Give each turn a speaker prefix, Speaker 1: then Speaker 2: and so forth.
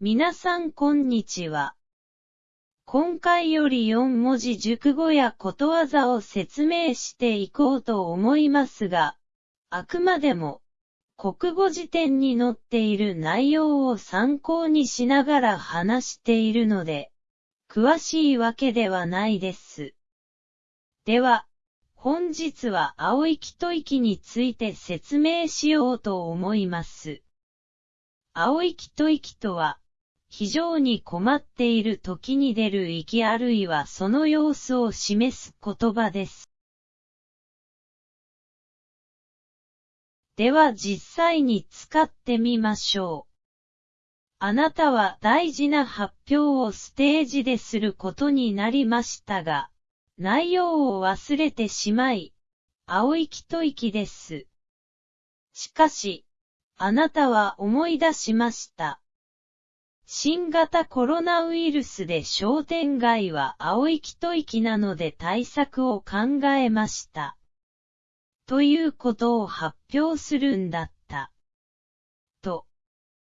Speaker 1: 皆さんこんにちは。今回より4文字熟語やことわざを説明していこうと思いますが、あくまでも、国語辞典に載っている内容を参考にしながら話しているので、詳しいわけではないです。では、本日は青息と息について説明しようと思います。青息と息とは、非常に困っている時に出る息あるいはその様子を示す言葉です。では実際に使ってみましょう。あなたは大事な発表をステージですることになりましたが、内容を忘れてしまい、青息と息です。しかし、あなたは思い出しました。新型コロナウイルスで商店街は青息と息なので対策を考えました。ということを発表するんだった。と、